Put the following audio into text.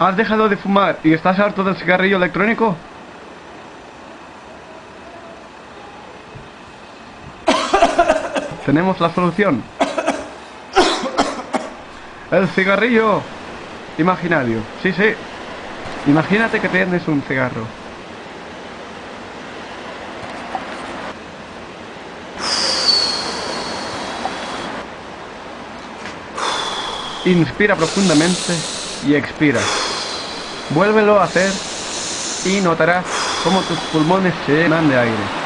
¿Has dejado de fumar y estás harto del cigarrillo electrónico? Tenemos la solución. El cigarrillo imaginario. Sí, sí. Imagínate que tienes un cigarro. Inspira profundamente y expira. Vuélvelo a hacer y notarás cómo tus pulmones se llenan de aire.